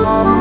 oh